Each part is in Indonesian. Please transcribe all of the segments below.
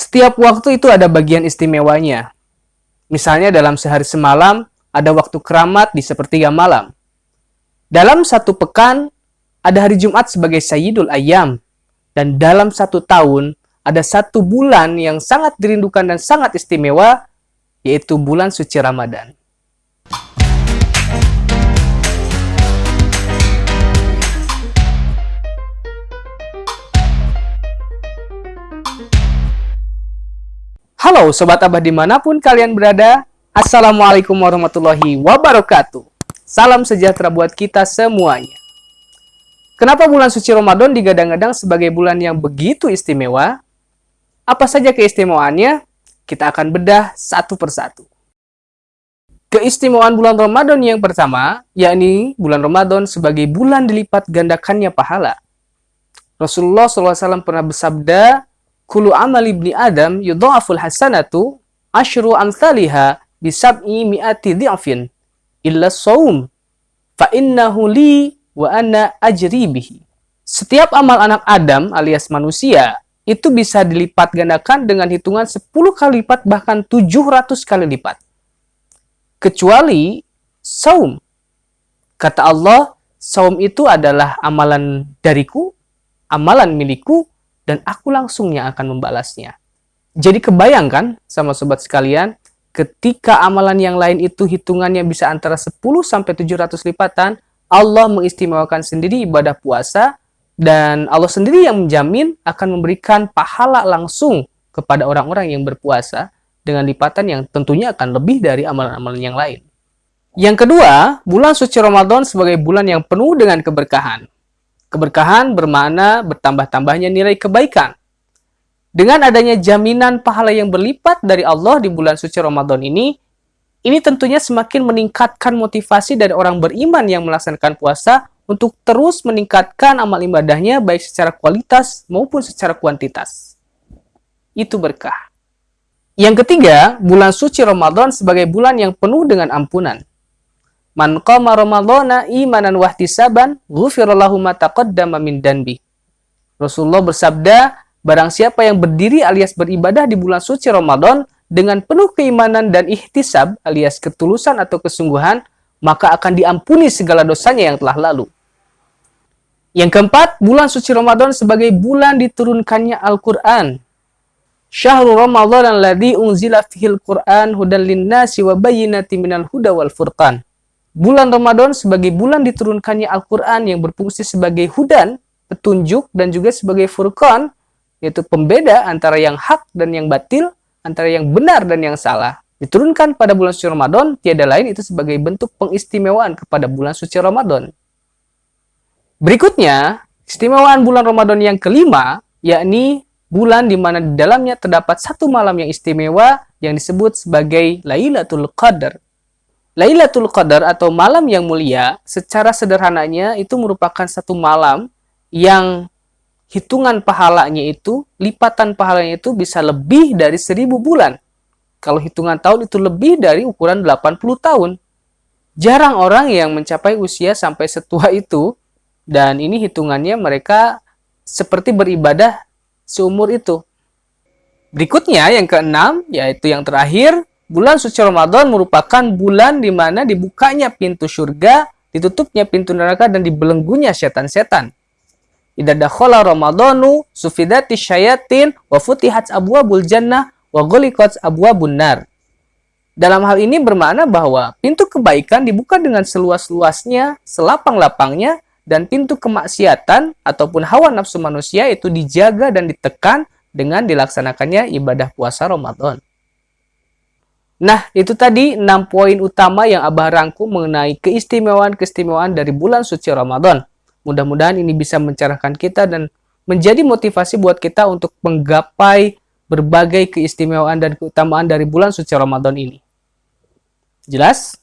Setiap waktu itu ada bagian istimewanya. Misalnya dalam sehari semalam, ada waktu keramat di sepertiga malam. Dalam satu pekan, ada hari Jumat sebagai Sayyidul Ayam. Dan dalam satu tahun, ada satu bulan yang sangat dirindukan dan sangat istimewa, yaitu bulan suci Ramadan. Halo Sobat Abah di mana pun kalian berada, Assalamualaikum warahmatullahi wabarakatuh. Salam sejahtera buat kita semuanya. Kenapa bulan suci Ramadan digadang-gadang sebagai bulan yang begitu istimewa? Apa saja keistimewaannya? Kita akan bedah satu persatu. Keistimewaan bulan Ramadan yang pertama, yakni bulan Ramadan sebagai bulan dilipat gandakannya pahala. Rasulullah SAW pernah bersabda, Kulu amal ibni Adam yudha'aful hasanatu ashru amthaliha bisab'i mi'ati di'afin illa saum fa innahu li wa anna ajri bihi. Setiap amal anak Adam alias manusia itu bisa dilipat gandakan dengan hitungan 10 kali lipat bahkan 700 kali lipat. Kecuali saum. Kata Allah, saum itu adalah amalan dariku, amalan milikku, dan aku langsung yang akan membalasnya. Jadi kebayangkan sama sobat sekalian, ketika amalan yang lain itu hitungannya bisa antara 10 sampai 700 lipatan, Allah mengistimewakan sendiri ibadah puasa dan Allah sendiri yang menjamin akan memberikan pahala langsung kepada orang-orang yang berpuasa dengan lipatan yang tentunya akan lebih dari amalan-amalan yang lain. Yang kedua, bulan suci Ramadan sebagai bulan yang penuh dengan keberkahan. Keberkahan bermakna bertambah-tambahnya nilai kebaikan. Dengan adanya jaminan pahala yang berlipat dari Allah di bulan suci Ramadan ini, ini tentunya semakin meningkatkan motivasi dari orang beriman yang melaksanakan puasa untuk terus meningkatkan amal ibadahnya baik secara kualitas maupun secara kuantitas. Itu berkah. Yang ketiga, bulan suci Ramadan sebagai bulan yang penuh dengan ampunan. Man qama ramadhana imanan wahtisaban ghufirallahu ma taqaddama min danbi. Rasulullah bersabda, barang siapa yang berdiri alias beribadah di bulan suci Ramadan dengan penuh keimanan dan ihtisab alias ketulusan atau kesungguhan, maka akan diampuni segala dosanya yang telah lalu. Yang keempat, bulan suci Ramadan sebagai bulan diturunkannya Al-Quran. Syahrul Ramadan alladhi unzila fihil Qur'an hudan linnasi wa bayyinati minal huda wal furqan. Bulan Ramadan sebagai bulan diturunkannya Al-Quran yang berfungsi sebagai hudan, petunjuk, dan juga sebagai furqan, yaitu pembeda antara yang hak dan yang batil, antara yang benar dan yang salah. Diturunkan pada bulan suci Ramadan, tiada lain itu sebagai bentuk pengistimewaan kepada bulan suci Ramadan. Berikutnya, istimewaan bulan Ramadan yang kelima, yakni bulan di mana di dalamnya terdapat satu malam yang istimewa yang disebut sebagai Lailatul Qadar. Lailatul Qadar atau malam yang mulia secara sederhananya itu merupakan satu malam yang hitungan pahalanya itu, lipatan pahalanya itu bisa lebih dari seribu bulan. Kalau hitungan tahun itu lebih dari ukuran 80 tahun. Jarang orang yang mencapai usia sampai setua itu dan ini hitungannya mereka seperti beribadah seumur itu. Berikutnya yang keenam yaitu yang terakhir Bulan suci Ramadan merupakan bulan di mana dibukanya pintu surga, ditutupnya pintu neraka dan dibelenggunya setan-setan. Idza dakhala Ramadanu sufidati syayatin wa futihat abwabul jannah wa ghuliqat abwabun nar. Dalam hal ini bermakna bahwa pintu kebaikan dibuka dengan seluas-luasnya, selapang-lapangnya, dan pintu kemaksiatan ataupun hawa nafsu manusia itu dijaga dan ditekan dengan dilaksanakannya ibadah puasa Ramadan. Nah, itu tadi 6 poin utama yang Abah rangkum mengenai keistimewaan-keistimewaan dari bulan suci Ramadan. Mudah-mudahan ini bisa mencerahkan kita dan menjadi motivasi buat kita untuk menggapai berbagai keistimewaan dan keutamaan dari bulan suci Ramadan ini. Jelas?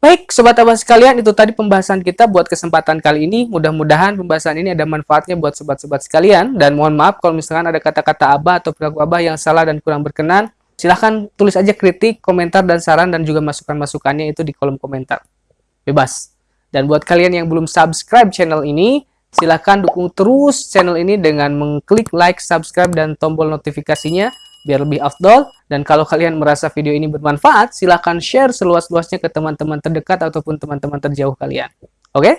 Baik, Sobat Abah sekalian, itu tadi pembahasan kita buat kesempatan kali ini. Mudah-mudahan pembahasan ini ada manfaatnya buat sobat-sobat sekalian. Dan mohon maaf kalau misalkan ada kata-kata Abah atau perilaku Abah yang salah dan kurang berkenan. Silahkan tulis aja kritik, komentar, dan saran, dan juga masukan-masukannya itu di kolom komentar. Bebas. Dan buat kalian yang belum subscribe channel ini, Silahkan dukung terus channel ini dengan mengklik like, subscribe, dan tombol notifikasinya biar lebih afdol. Dan kalau kalian merasa video ini bermanfaat, silahkan share seluas-luasnya ke teman-teman terdekat ataupun teman-teman terjauh kalian. Oke? Okay?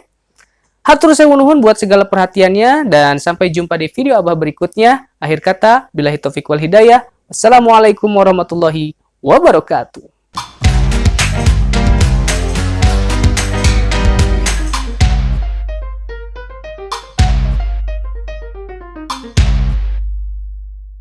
Hatur saya nuhun buat segala perhatiannya dan sampai jumpa di video abah berikutnya. Akhir kata, bila taufiq wal hidayah. Assalamualaikum warahmatullahi wabarakatuh.